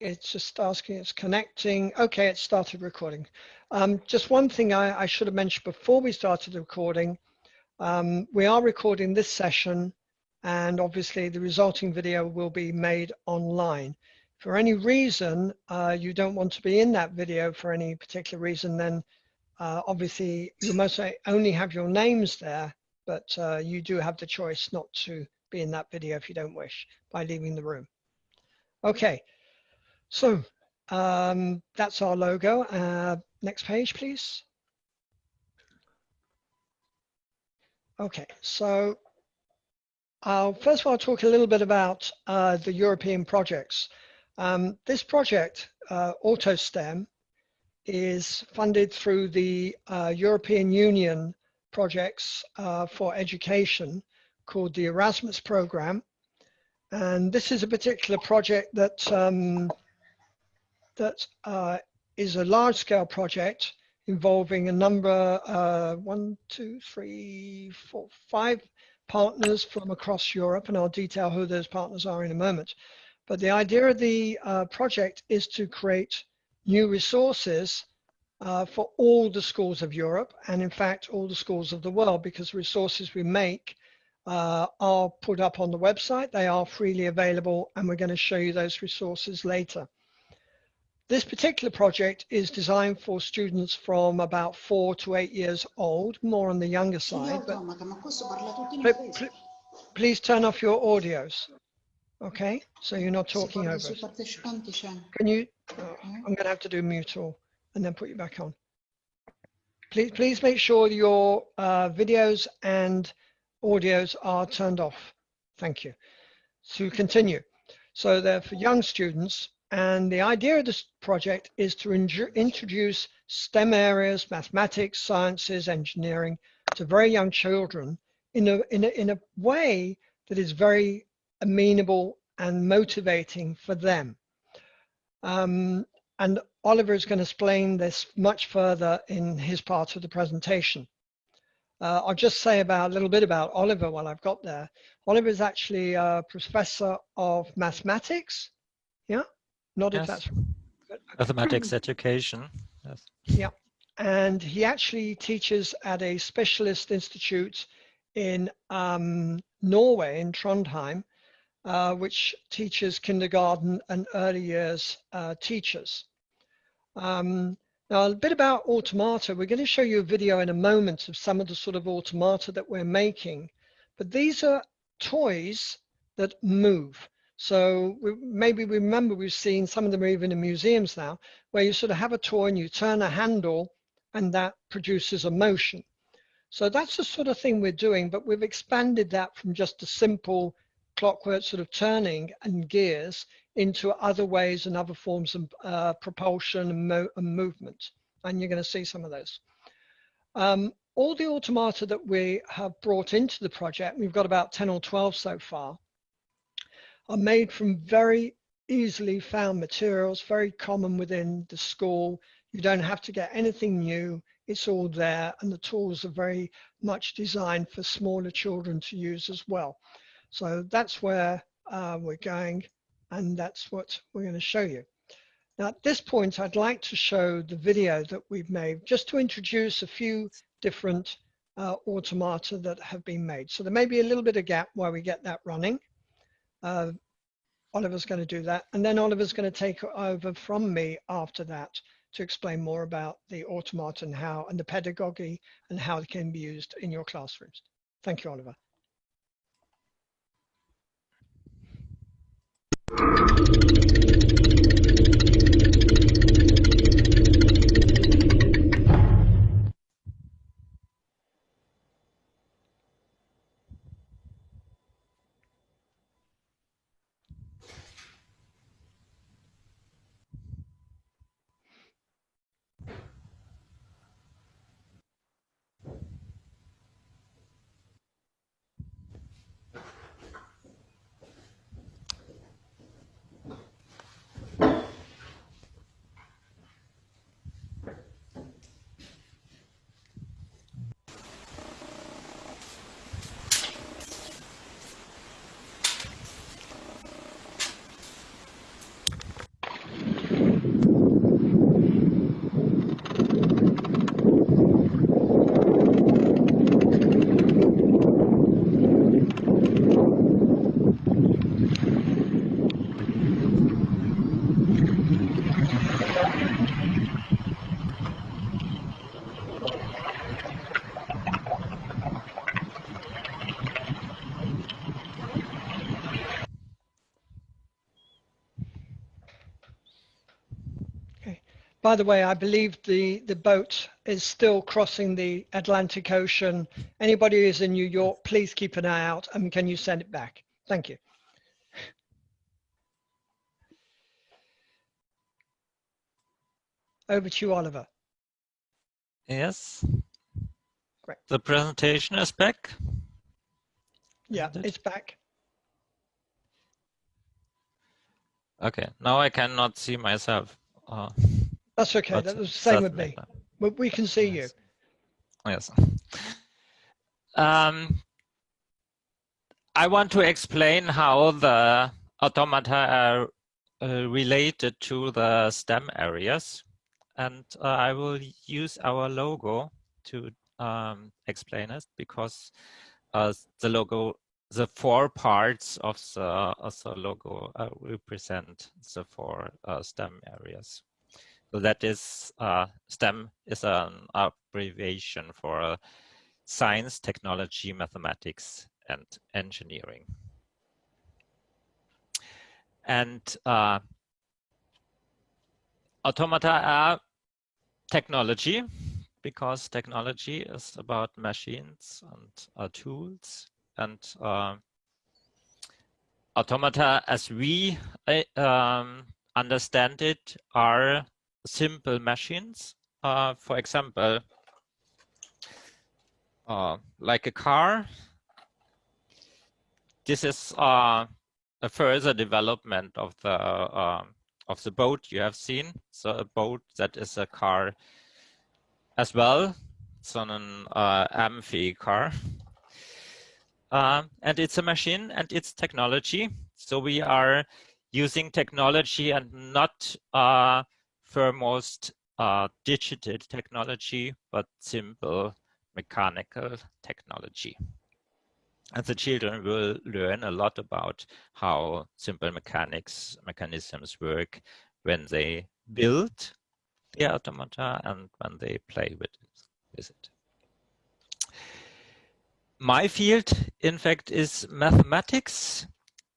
it's just asking, it's connecting. Okay, it started recording. Um, just one thing I, I, should have mentioned before we started the recording. Um, we are recording this session and obviously the resulting video will be made online. For any reason uh, you don't want to be in that video for any particular reason, then uh, obviously you must only have your names there, but uh, you do have the choice not to be in that video if you don't wish by leaving the room. Okay, so um, that's our logo. Uh, next page, please. Okay, so uh, first of all, I'll talk a little bit about uh, the European projects. Um, this project, uh, AutoSTEM, is funded through the uh, European Union projects uh, for education called the Erasmus program. And this is a particular project that, um, that uh, is a large scale project involving a number, one, two, three, four, five partners from across Europe, and I'll detail who those partners are in a moment. But the idea of the uh, project is to create new resources uh, for all the schools of Europe, and in fact, all the schools of the world, because the resources we make uh, are put up on the website. They are freely available, and we're going to show you those resources later. This particular project is designed for students from about four to eight years old, more on the younger side. But please turn off your audios. Okay, so you're not talking over. Can you, oh, I'm going to have to do mute all and then put you back on. Please, please make sure your uh, videos and audios are turned off. Thank you. To continue. So they're for young students and the idea of this project is to introduce STEM areas, mathematics, sciences, engineering to very young children in a, in a, in a way that is very amenable and motivating for them. Um, and Oliver is going to explain this much further in his part of the presentation. Uh, I'll just say about a little bit about Oliver while I've got there. Oliver is actually a professor of mathematics, yeah, not yes. if that's mathematics education. Yes. Yeah, and he actually teaches at a specialist institute in um, Norway, in Trondheim, uh, which teaches kindergarten and early years uh, teachers. Um, now, a bit about automata. We're going to show you a video in a moment of some of the sort of automata that we're making, but these are toys that move. So we, maybe we remember we've seen some of them are even in museums now, where you sort of have a toy and you turn a handle and that produces a motion. So that's the sort of thing we're doing, but we've expanded that from just a simple clockwork sort of turning and gears into other ways and other forms of uh, propulsion and, mo and, movement. And you're going to see some of those. Um, all the automata that we have brought into the project, we've got about 10 or 12 so far, are made from very easily found materials, very common within the school. You don't have to get anything new. It's all there and the tools are very much designed for smaller children to use as well. So that's where uh, we're going and that's what we're going to show you. Now at this point, I'd like to show the video that we've made just to introduce a few different uh, automata that have been made. So there may be a little bit of gap while we get that running uh, Oliver's going to do that. And then Oliver's going to take over from me after that to explain more about the automata and how, and the pedagogy and how it can be used in your classrooms. Thank you, Oliver. By the way, I believe the, the boat is still crossing the Atlantic Ocean. Anybody who's in New York, please keep an eye out and can you send it back? Thank you. Over to you, Oliver. Yes. Great. The presentation is back. Yeah, it? it's back. Okay, now I cannot see myself. Uh, That's okay. That was the same with me. But we can see yes. you. Yes. Um, I want to explain how the automata are uh, related to the STEM areas. And uh, I will use our logo to um, explain it because uh, the logo, the four parts of the, of the logo uh, represent the four uh, STEM areas. So that is uh, STEM is an abbreviation for uh, science, technology, mathematics, and engineering. And uh, automata are technology because technology is about machines and uh, tools and uh, automata as we uh, um, understand it are simple machines. Uh, for example, uh, like a car. This is uh, a further development of the of the boat you have seen. So a boat that is a car as well. It's on an uh, amphi car. Uh, and it's a machine and it's technology. So we are using technology and not foremost uh, digital technology, but simple mechanical technology. And the children will learn a lot about how simple mechanics mechanisms work when they build the automata and when they play with it. With it. My field, in fact, is mathematics.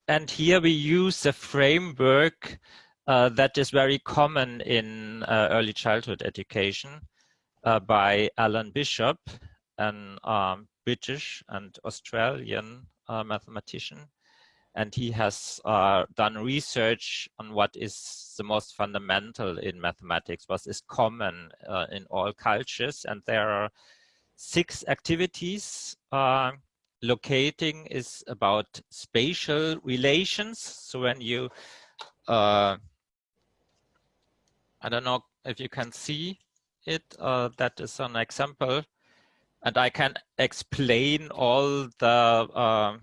And here we use a framework uh, that is very common in uh, early childhood education uh, by Alan Bishop, an um, British and Australian uh, mathematician and he has done research on what is the most fundamental in mathematics, what is common in all cultures. And there are six activities. Locating is about spatial relations. So when you, uh, I don't know if you can see it, uh, that is an example. And I can explain all the uh,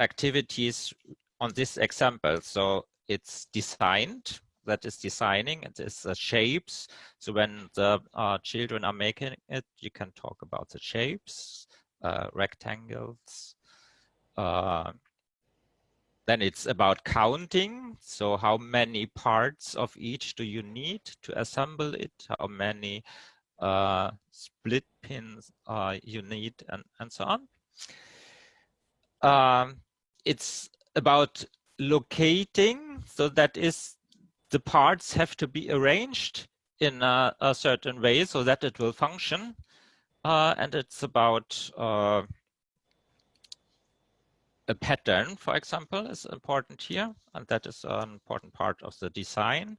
activities on this example. So it's designed, that is designing, it is the shapes. So when the uh, children are making it, you can talk about the shapes, uh, rectangles. Then it's about counting. So how many parts of each do you need to assemble it? How many uh, split pins uh, you need and, and so on. Um, it's about locating. So that is the parts have to be arranged in a, a certain way so that it will function. Uh, and it's about uh, a pattern, for example, is important here. And that is an important part of the design.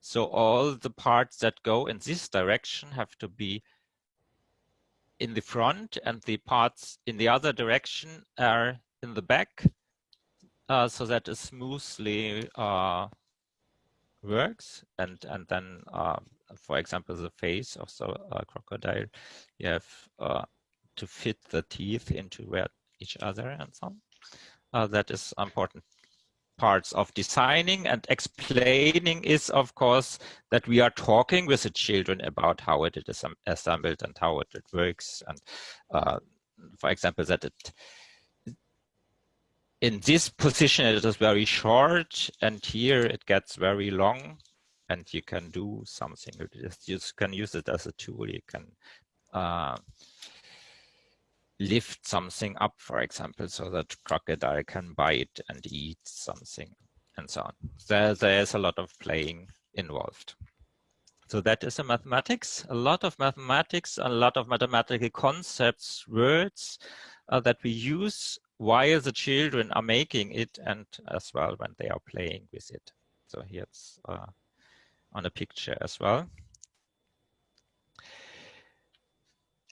So all the parts that go in this direction have to be in the front and the parts in the other direction are in the back uh, so that it smoothly uh, works. And, and then, uh, for example, the face of the uh, crocodile, you have uh, to fit the teeth into where each other and so on. Uh, that is important. Parts of designing and explaining is of course that we are talking with the children about how it is assembled and how it, works and uh, for example that it in this position it is very short and here it gets very long and you can do something you can use it as a tool. You can uh, lift something up for example so that crocodile can bite and eat something and so on there there's a lot of playing involved So that is a mathematics, a lot of mathematics, a lot of mathematical concepts, words uh, that we use while the children are making it and as well when they are playing with it. So here's uh, on a picture as well.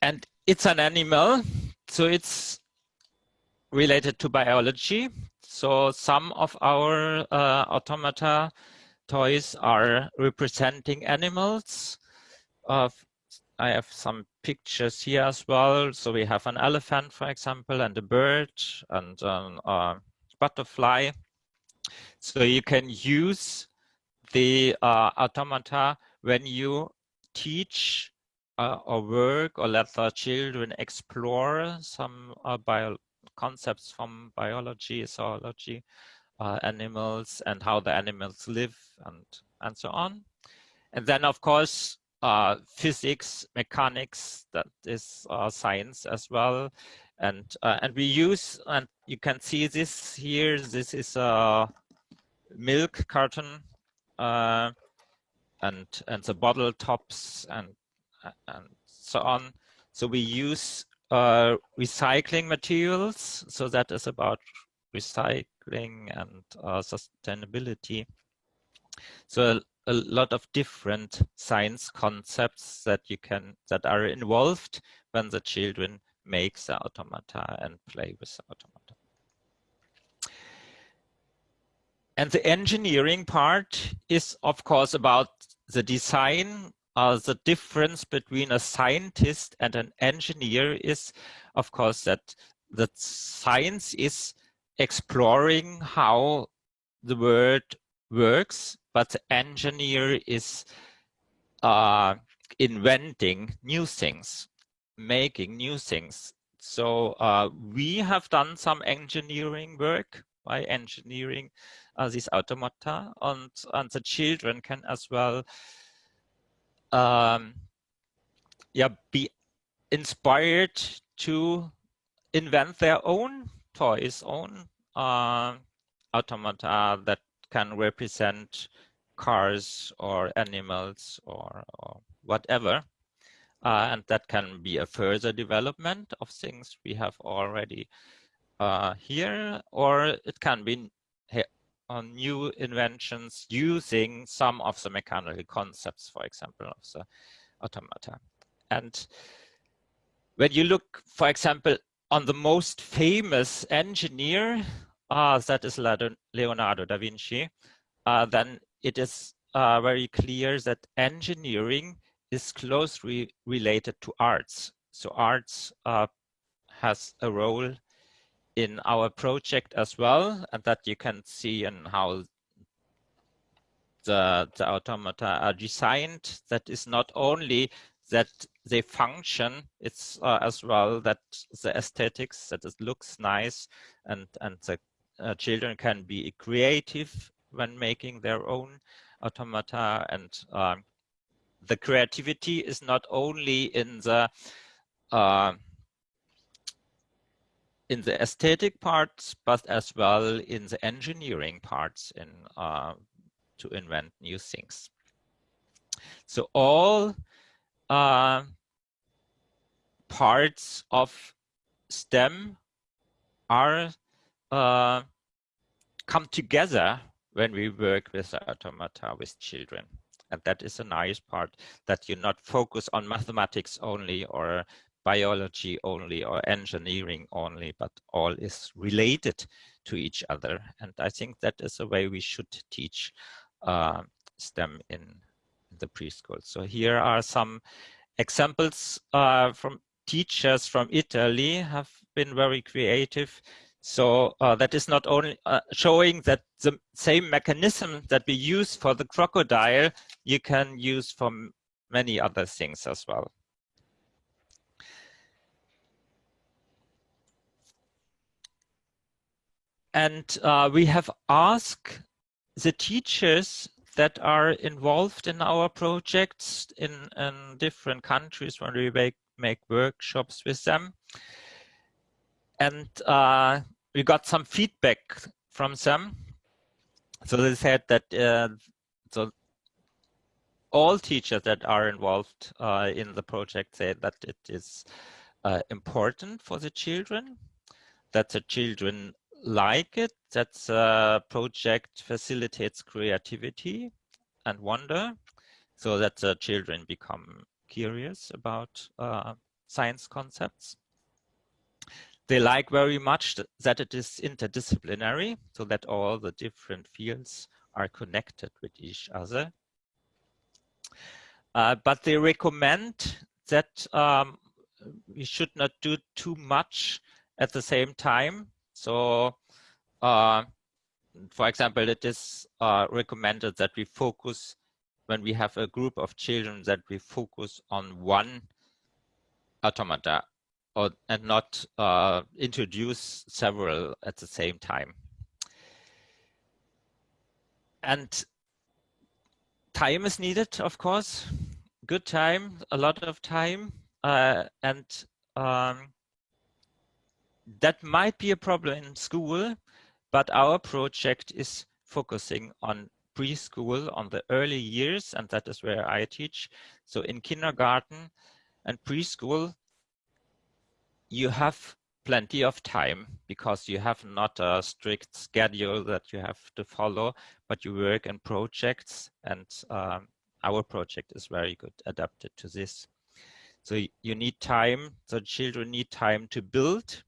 And it's an animal, so it's related to biology. So some of our uh, automata toys are representing animals. I have some pictures here as well. So we have an elephant, for example, and a bird and a uh, butterfly. So you can use the uh, automata when you teach uh, or work or let the children explore some uh, bio concepts from biology, zoology, uh, animals and how the animals live and, and so on. And then, of course, uh, physics, mechanics, that is uh, science as well. And, uh, and we use, and you can see this here, this is a milk carton uh, and, and the bottle tops and, and so on. So we use uh, recycling materials. So that is about recycling and uh, sustainability. So a, a, lot of different science concepts that you can that are involved when the children make the automata and play with the automata. And the engineering part is, of course, about the design uh, the difference between a scientist and an engineer is, of course, that that science is exploring how the world works, but the engineer is uh, inventing new things, making new things. So uh, we have done some engineering work by engineering uh, these automata, and, and the children can as well um, yeah, be inspired to invent their own toys, own uh, automata that can represent cars or animals or, or whatever. Uh, and that can be a further development of things we have already uh, here, or it can be on new inventions using some of the mechanical concepts, for example, of the automata. And when you look, for example, on the most famous engineer, uh, that is Leonardo da Vinci, uh, then it is uh, very clear that engineering is closely related to arts. So arts uh, has a role in our project as well, and that you can see in how the, the automata are designed. That is not only that they function, it's uh, as well that the aesthetics, that it looks nice, and, and the uh, children can be creative when making their own automata. And um, the creativity is not only in the uh, in the aesthetic parts, but as well in the engineering parts in uh, to invent new things. So all uh, parts of STEM are uh, come together when we work with automata with children. And that is a nice part that you not focus on mathematics only or biology only or engineering only, but all is related to each other. And I think that is a way we should teach uh, STEM in the preschool. So here are some examples uh, from teachers from Italy have been very creative. So uh, that is not only uh, showing that the same mechanism that we use for the crocodile, you can use for many other things as well. And uh, we have asked the teachers that are involved in our projects in, in different countries when we make, make workshops with them. And uh, we got some feedback from them. So they said that uh, so all teachers that are involved uh, in the project say that it is uh, important for the children, that the children like it, that the project facilitates creativity and wonder, so that the children become curious about uh, science concepts. They like very much that it is interdisciplinary, so that all the different fields are connected with each other. Uh, but they recommend that um, we should not do too much at the same time. So, uh, for example, it is uh, recommended that we focus when we have a group of children that we focus on one automata or, and not uh, introduce several at the same time. And time is needed, of course, good time, a lot of time, uh, and um, that might be a problem in school, but our project is focusing on preschool, on the early years, and that is where I teach. So in kindergarten and preschool, you have plenty of time because you have not a strict schedule that you have to follow, but you work in projects and um, our project is very good adapted to this. So you need time, the children need time to build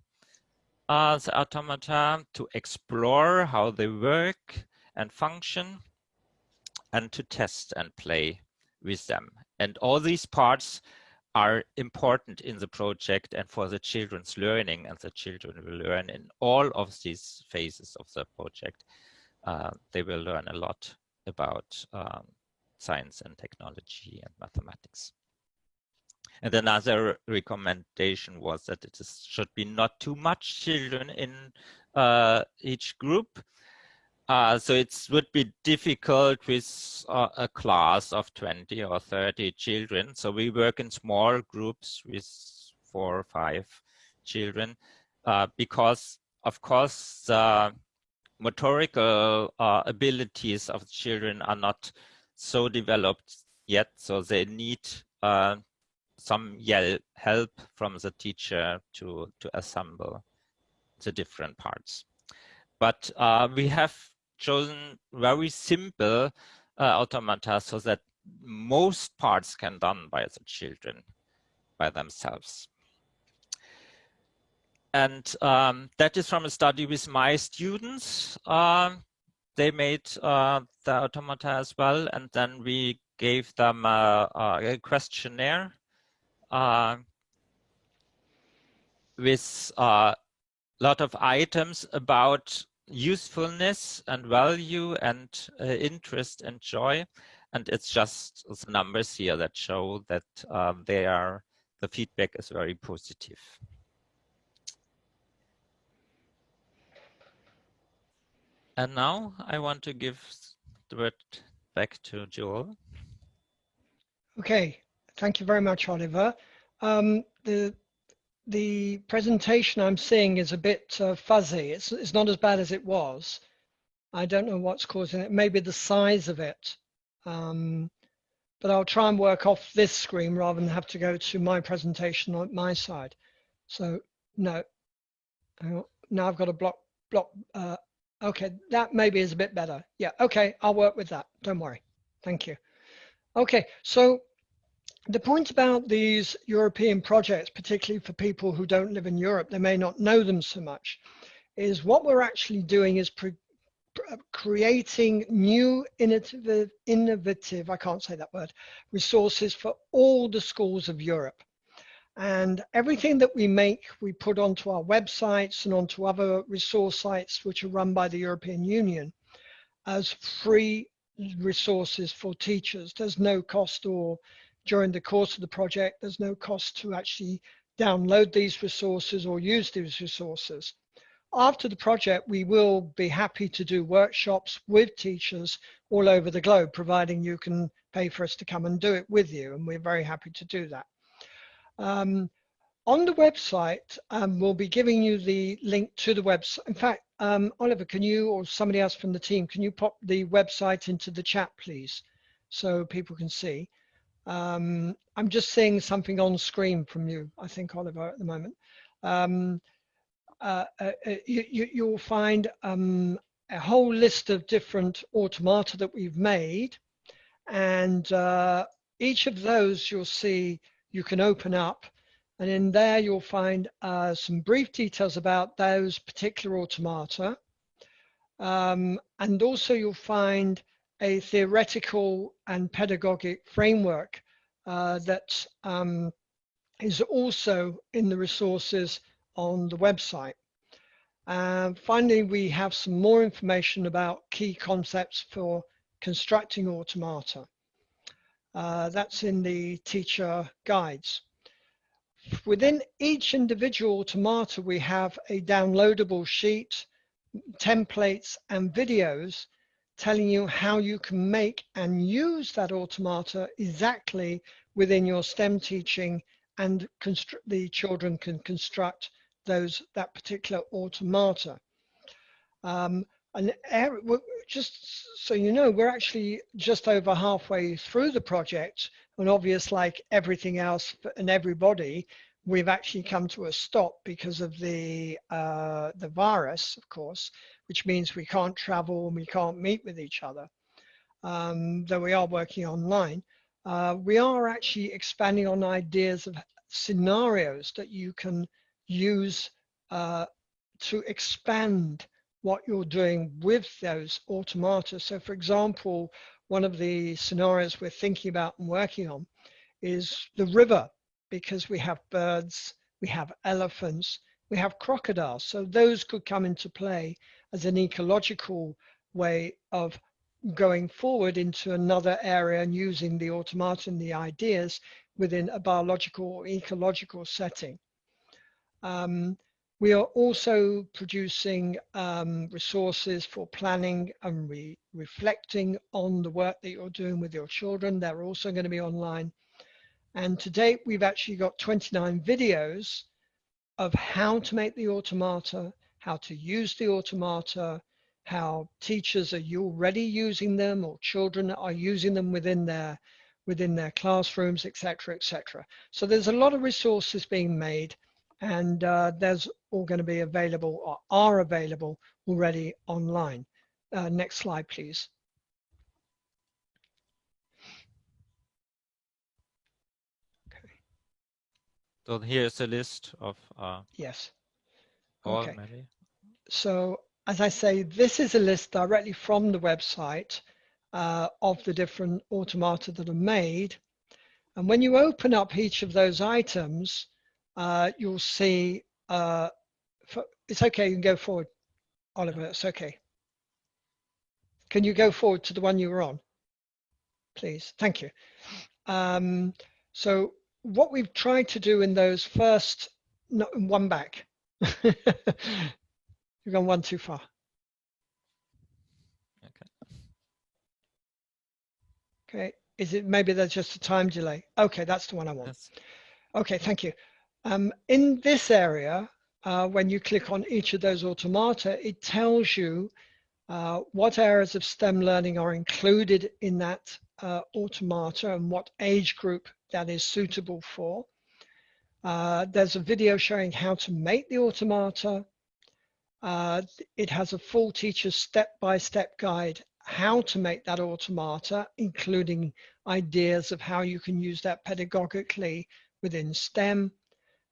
the automata, to explore how they work and function, and to test and play with them. And all these parts are important in the project and for the children's learning and the children will learn in all of these phases of the project. Uh, they will learn a lot about um, science and technology and mathematics. And another recommendation was that it is, should be not too much children in uh, each group. Uh, so it would be difficult with uh, a class of 20 or 30 children. So we work in small groups with four or five children uh, because, of course, the motorical uh, abilities of children are not so developed yet. So they need some help from the teacher to, to assemble the different parts. But uh, we have chosen very simple uh, automata so that most parts can done by the children by themselves. And um, that is from a study with my students. Uh, they made uh, the automata as well, and then we gave them a, a questionnaire with a uh, lot of items about usefulness and value and uh, interest and joy. And it's just the numbers here that show that um, they are, the feedback is very positive. And now I want to give the word back to Joel. Okay, thank you very much, Oliver. Um, the the presentation I'm seeing is a bit uh, fuzzy. It's, it's not as bad as it was. I don't know what's causing it. Maybe the size of it. Um, but I'll try and work off this screen rather than have to go to my presentation on my side. So no, now I've got a block, block. Uh, okay, that maybe is a bit better. Yeah, okay, I'll work with that. Don't worry. Thank you. Okay, so the point about these European projects, particularly for people who don't live in Europe, they may not know them so much, is what we're actually doing is uh, creating new innovative, innovative, I can't say that word, resources for all the schools of Europe. And everything that we make, we put onto our websites and onto other resource sites which are run by the European Union as free resources for teachers. There's no cost or during the course of the project. There's no cost to actually download these resources or use these resources. After the project, we will be happy to do workshops with teachers all over the globe, providing you can pay for us to come and do it with you. And we're very happy to do that. Um, on the website, um, we'll be giving you the link to the website. In fact, um, Oliver, can you or somebody else from the team, can you pop the website into the chat, please? so people can see. Um, I'm just seeing something on screen from you, I think, Oliver, at the moment. Um, uh, uh, uh you, you, will find um, a whole list of different automata that we've made. And uh, each of those you'll see you can open up. And in there you'll find uh, some brief details about those particular automata. Um, and also you'll find a theoretical and pedagogic framework uh, that um, is also in the resources on the website. Finally, we have some more information about key concepts for constructing automata. Uh, that's in the teacher guides. Within each individual automata, we have a downloadable sheet, templates and videos telling you how you can make and use that automata exactly within your STEM teaching and the children can construct those that particular automata. Um, and just so you know, we're actually just over halfway through the project, and obvious like everything else and everybody, we've actually come to a stop because of the uh, the virus, of course, which means we can't travel and we can't meet with each other. Um, though we are working online, uh, we are actually expanding on ideas of scenarios that you can use uh, to expand what you're doing with those automata. So for example, one of the scenarios we're thinking about and working on is the river, because we have birds, we have elephants, we have crocodiles. So those could come into play as an ecological way of going forward into another area and using the automata and the ideas within a biological or ecological setting. Um, we are also producing um, resources for planning and re reflecting on the work that you're doing with your children. They're also going to be online. And to date, we've actually got 29 videos of how to make the automata, how to use the automata, how teachers are already using them or children are using them within their within their classrooms, etc., etc. So there's a lot of resources being made and uh, there's all going to be available or are available already online. Uh, next slide, please. So here's a list of uh, yes. All okay. maybe. So as I say, this is a list directly from the website uh, of the different automata that are made. And when you open up each of those items, uh, you'll see, uh, for, it's okay, you can go forward, Oliver, it's okay. Can you go forward to the one you were on? Please, thank you. Um, so what we've tried to do in those first, no, one back. You've gone one too far. Okay. Okay, is it maybe there's just a time delay? Okay, that's the one I want. Yes. Okay, thank you. Um, in this area, uh, when you click on each of those automata, it tells you uh, what areas of STEM learning are included in that uh, automata and what age group that is suitable for. Uh, there's a video showing how to make the automata. Uh, it has a full teacher's step-by-step -step guide how to make that automata, including ideas of how you can use that pedagogically within STEM.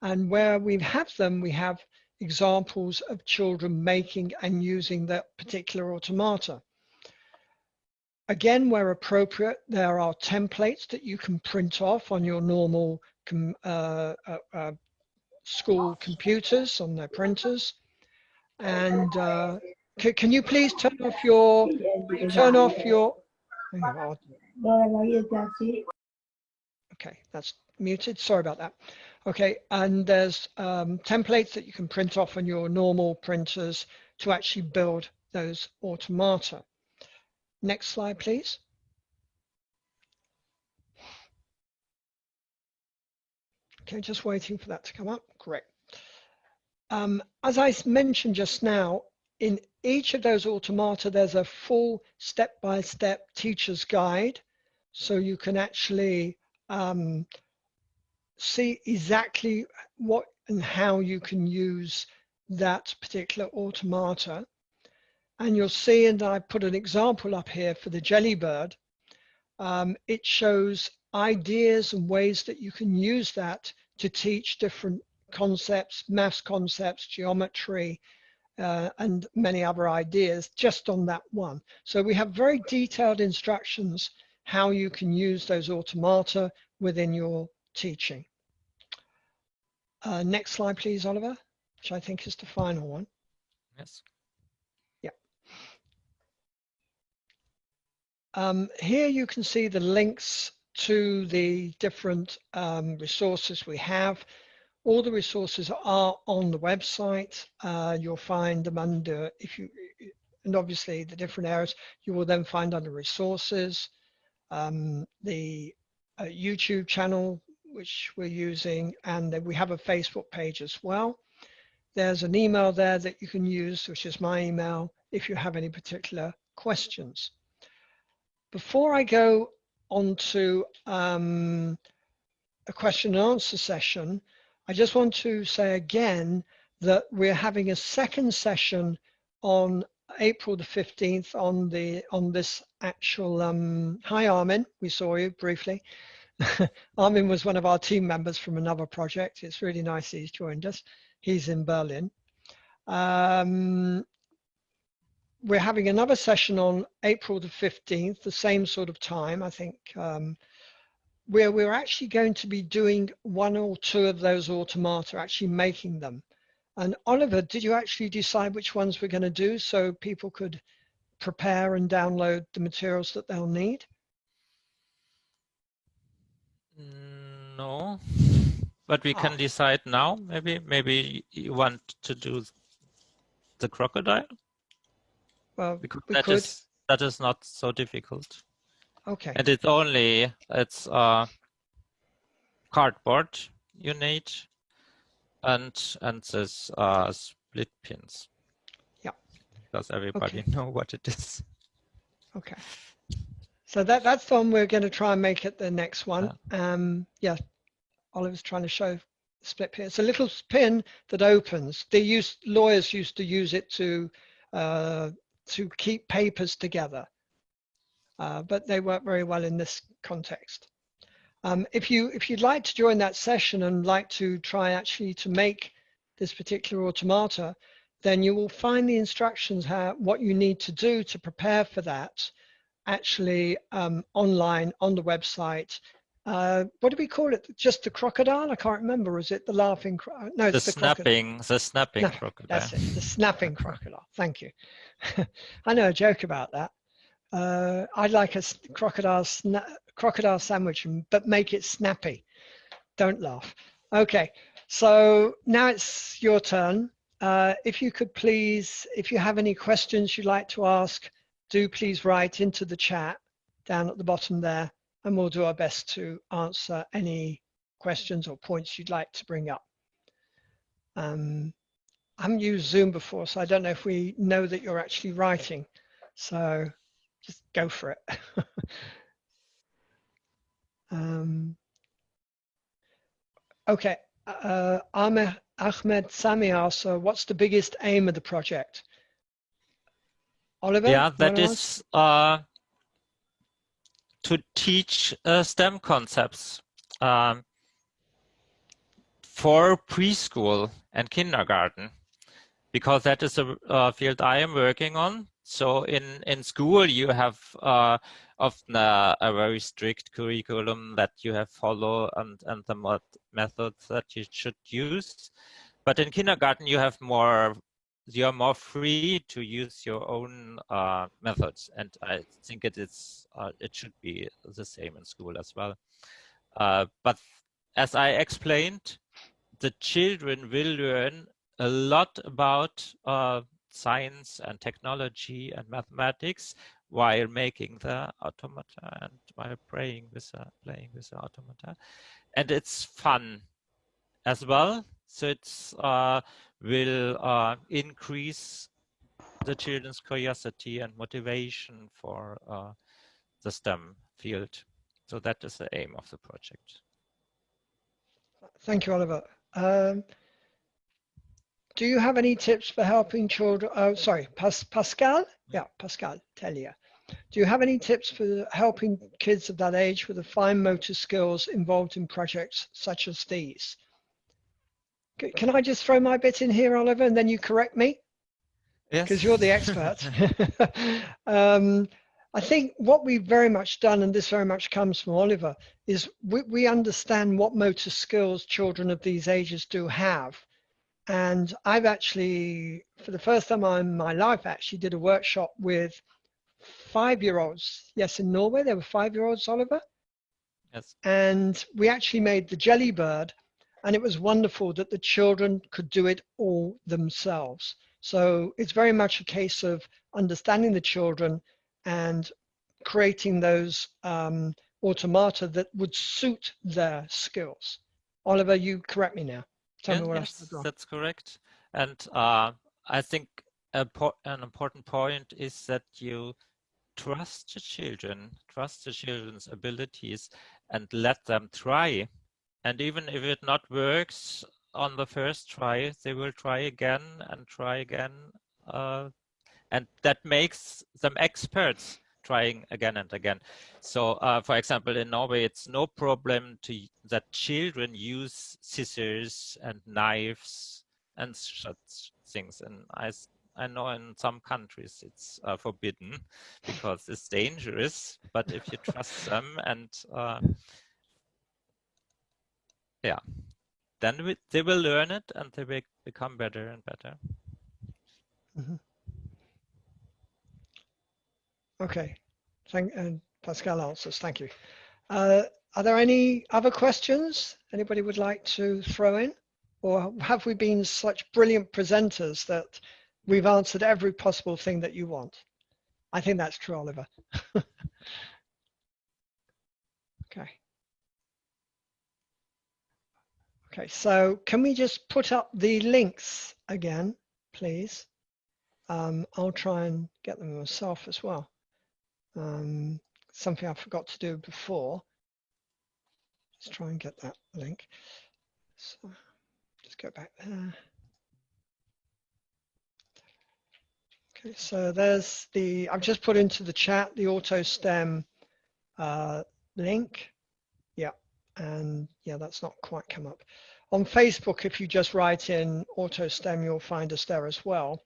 And where we have them, we have examples of children making and using that particular automata. Again, where appropriate, there are templates that you can print off on your normal uh, uh, uh, school computers, on their printers. And uh, can you please turn off your, turn off your, okay, that's muted, sorry about that. Okay, and there's um, templates that you can print off on your normal printers to actually build those automata. Next slide, please. Okay, just waiting for that to come up. Great. Um, as I mentioned just now, in each of those automata, there's a full step-by-step -step teacher's guide so you can actually um, see exactly what and how you can use that particular automata. And you'll see, and I put an example up here for the Jellybird, um, it shows ideas and ways that you can use that to teach different concepts, maths concepts, geometry, uh, and many other ideas just on that one. So we have very detailed instructions how you can use those automata within your teaching. Uh, next slide, please, Oliver, which I think is the final one. Yes. Um, here you can see the links to the different um, resources we have. All the resources are on the website. Uh, you'll find them under, if you, and obviously the different areas, you will then find under resources, um, the uh, YouTube channel, which we're using, and then we have a Facebook page as well. There's an email there that you can use, which is my email, if you have any particular questions. Before I go on to um, a question and answer session, I just want to say again that we're having a second session on April the 15th on the on this actual um, hi Armin. We saw you briefly. Armin was one of our team members from another project. It's really nice he's joined us. He's in Berlin. Um, we're having another session on April the 15th the same sort of time I think um, where we're actually going to be doing one or two of those automata actually making them and Oliver, did you actually decide which ones we're going to do so people could prepare and download the materials that they'll need? No, but we can ah. decide now. Maybe, maybe you want to do the crocodile. Well, because we that could. Is, that is not so difficult. Okay. And it's only it's uh, cardboard you need and and this uh, split pins. Yeah. Does everybody okay. know what it is? Okay. So that that's the one we're going to try and make it the next one. Yeah. Um, yeah. Oliver's trying to show split pin. It's a little pin that opens. They use lawyers used to use it to uh, to keep papers together, uh, but they work very well in this context. Um, if you if you'd like to join that session and like to try actually to make this particular automata, then you will find the instructions how what you need to do to prepare for that actually um, online on the website. Uh, what do we call it? Just the crocodile? I can't remember. Is it the laughing? Cro no, the, the snapping. Crocodile. The snapping no, crocodile. That's it. The snapping crocodile. Thank you. I know a joke about that. Uh, I'd like a crocodile crocodile sandwich, but make it snappy. Don't laugh. Okay, so now it's your turn. Uh, if you could please, if you have any questions you'd like to ask, do please write into the chat down at the bottom there, and we'll do our best to answer any questions or points you'd like to bring up. Um, I haven't used Zoom before, so I don't know if we know that you're actually writing. So just go for it. Um, okay, uh, Ahmed, Ahmed Samia, so what's the biggest aim of the project? Oliver? Yeah, that is uh, to teach uh, STEM concepts um, for preschool and kindergarten, because that is a, a field I am working on. So in, in school, you have uh, often a, a, very strict curriculum that you have follow and, and the methods that you should use. But in kindergarten, you have more, you're more free to use your own uh, methods. And I think it is, uh, it should be the same in school as well. Uh, but as I explained, the children will learn a lot about uh, science and technology and mathematics while making the automata and while playing with the, playing with the automata. And it's fun as well. So it's uh, will uh, increase the children's curiosity and motivation for uh, the STEM field. So that is the aim of the project. Thank you, Oliver. Um, do you have any tips for helping children? Oh, sorry, Pas Pascal? Yeah, Pascal Tellier. Do you have any tips for helping kids of that age with the fine motor skills involved in projects such as these? Can I just throw my bit in here, Oliver, and then you correct me? Yes. Because you're the expert. um, I think what we've very much done, and this very much comes from Oliver, is we, we understand what motor skills children of these ages do have. And I've actually, for the first time in my life, actually did a workshop with five-year-olds. Yes, in Norway, there were five-year-olds, Oliver. Yes. And we actually made the jelly bird, and it was wonderful that the children could do it all themselves. So it's very much a case of understanding the children and creating those um, automata that would suit their skills. Oliver, you correct me now. Tell yeah, me what yes, that's correct. And uh, I think an important point is that you trust the children, trust the children's abilities and let them try. And even if it not works on the first try, they will try again and try again uh, and that makes them experts trying again and again. So, uh, for example, in Norway, it's no problem to that children use scissors and knives and such things. And I, I know in some countries it's uh, forbidden because it's dangerous. But if you trust them and uh, yeah, then we, they will learn it and they will become better and better. Mm -hmm. Okay, thank and Pascal answers. Thank you. Uh, are there any other questions anybody would like to throw in? Or have we been such brilliant presenters that we've answered every possible thing that you want? I think that's true, Oliver. okay. Okay, so can we just put up the links again, please? Um, I'll try and get them myself as well um, something I forgot to do before. Let's try and get that link. So just go back there. Okay, so there's the, I've just put into the chat the AutoSTEM uh, link. Yeah, and yeah, that's not quite come up. On Facebook, if you just write in AutoSTEM, you'll find us there as well.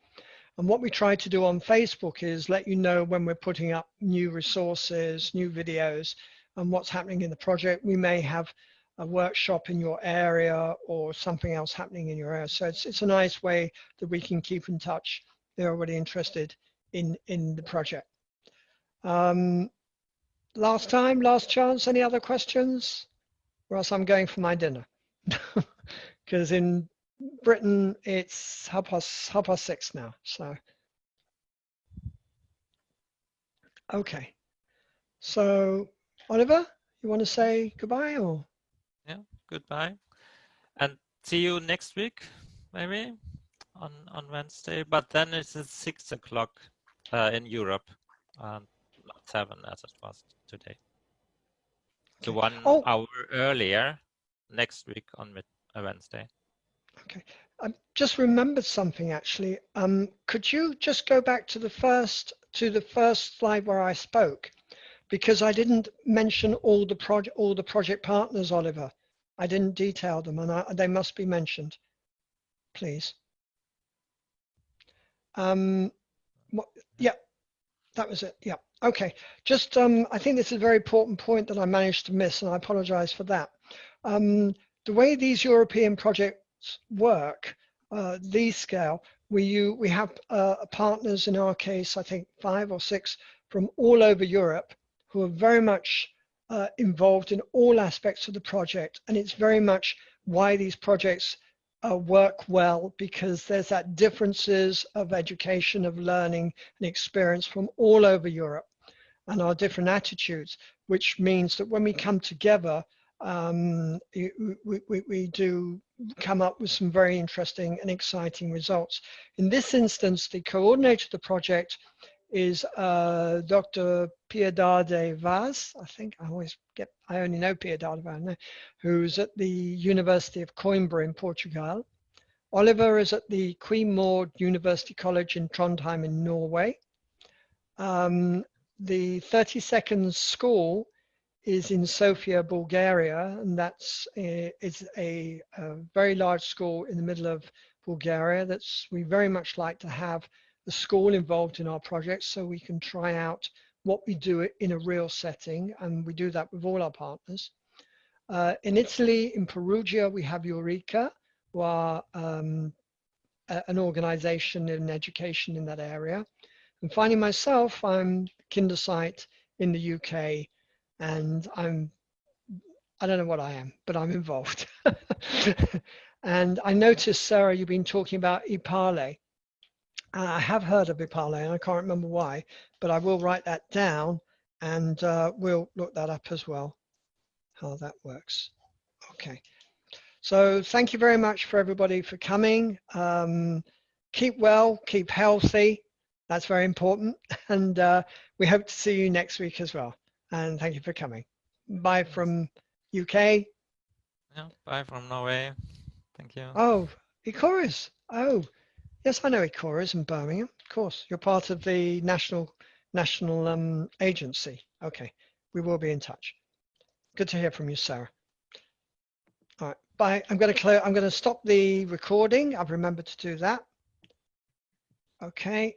And what we try to do on Facebook is let you know when we're putting up new resources, new videos, and what's happening in the project. We may have a workshop in your area or something else happening in your area. So it's, it's a nice way that we can keep in touch. They're already interested in, in the project. Um, last time, last chance, any other questions? Or else I'm going for my dinner. Because in Britain, it's half past, half past six now. So, okay. So, Oliver, you want to say goodbye or? Yeah, goodbye. And see you next week, maybe on, on Wednesday. But then it's at six o'clock uh, in Europe, um, not seven as it was today. Okay. So one oh. hour earlier next week on uh, Wednesday. Okay, I just remembered something actually. Um, could you just go back to the first to the first slide where I spoke, because I didn't mention all the project all the project partners, Oliver. I didn't detail them, and I, they must be mentioned, please. Um, what, yeah, that was it. Yeah. Okay. Just um, I think this is a very important point that I managed to miss, and I apologize for that. Um, the way these European projects work, uh, these scale, we, you, we have uh, partners in our case, I think five or six from all over Europe who are very much uh, involved in all aspects of the project. And it's very much why these projects uh, work well because there's that differences of education, of learning and experience from all over Europe and our different attitudes, which means that when we come together, um, we, we, we, do come up with some very interesting and exciting results. In this instance, the coordinator of the project is uh, Dr. Piedade Vaz. I think I always get, I only know Piedade Vaz, who's at the University of Coimbra in Portugal. Oliver is at the Queen Maud University College in Trondheim in Norway. Um, the 30 Seconds School is in Sofia, Bulgaria, and that's a, is a, a, very large school in the middle of Bulgaria. That's we very much like to have the school involved in our projects so we can try out what we do in a real setting, and we do that with all our partners. Uh, in Italy, in Perugia, we have Eureka, who are um, a, an organization in education in that area. And finally, myself, I'm Kindersite in the UK, and I'm, I don't know what I am, but I'm involved. and I noticed, Sarah, you've been talking about Ipale. I have heard of Ipale, and I can't remember why, but I will write that down, and uh, we'll look that up as well, how that works. Okay. So thank you very much for everybody for coming. Um, keep well, keep healthy. That's very important. And uh, we hope to see you next week as well. And thank you for coming. Bye from UK. Yeah, bye from Norway. Thank you. Oh, Ecorys. Oh, yes, I know Ecorys in Birmingham. Of course, you're part of the national national um, agency. Okay, we will be in touch. Good to hear from you, Sarah. All right, bye. I'm going to clear. I'm going to stop the recording. I've remembered to do that. Okay.